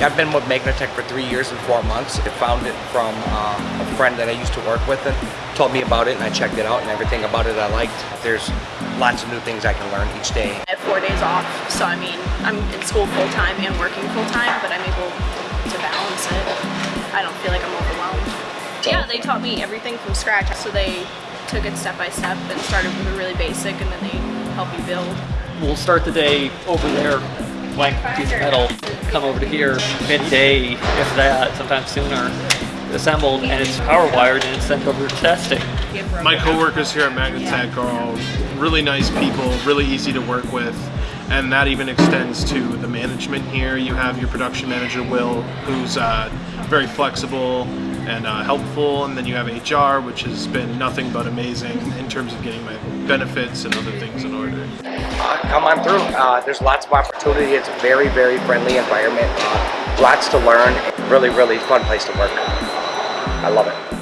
I've been with Magnatech for three years and four months. I found it from uh, a friend that I used to work with and told me about it and I checked it out and everything about it I liked. There's lots of new things I can learn each day. I have four days off, so I mean, I'm in school full-time and working full-time, but I'm able to balance it. I don't feel like I'm overwhelmed. Yeah, they taught me everything from scratch, so they took it step by step and started with a really basic and then they help you build. We'll start the day over there, blank piece of metal, come over to here, midday, if that, sometimes sooner, assembled, and it's power wired and it's sent over to testing. My coworkers here at Magnatech are all really nice people, really easy to work with, and that even extends to the management here. You have your production manager, Will, who's uh, very flexible and uh, helpful, and then you have HR, which has been nothing but amazing in terms of getting my benefits and other things in order. Come on through. Uh, there's lots of opportunity. It's a very, very friendly environment. Lots to learn. Really, really fun place to work. I love it.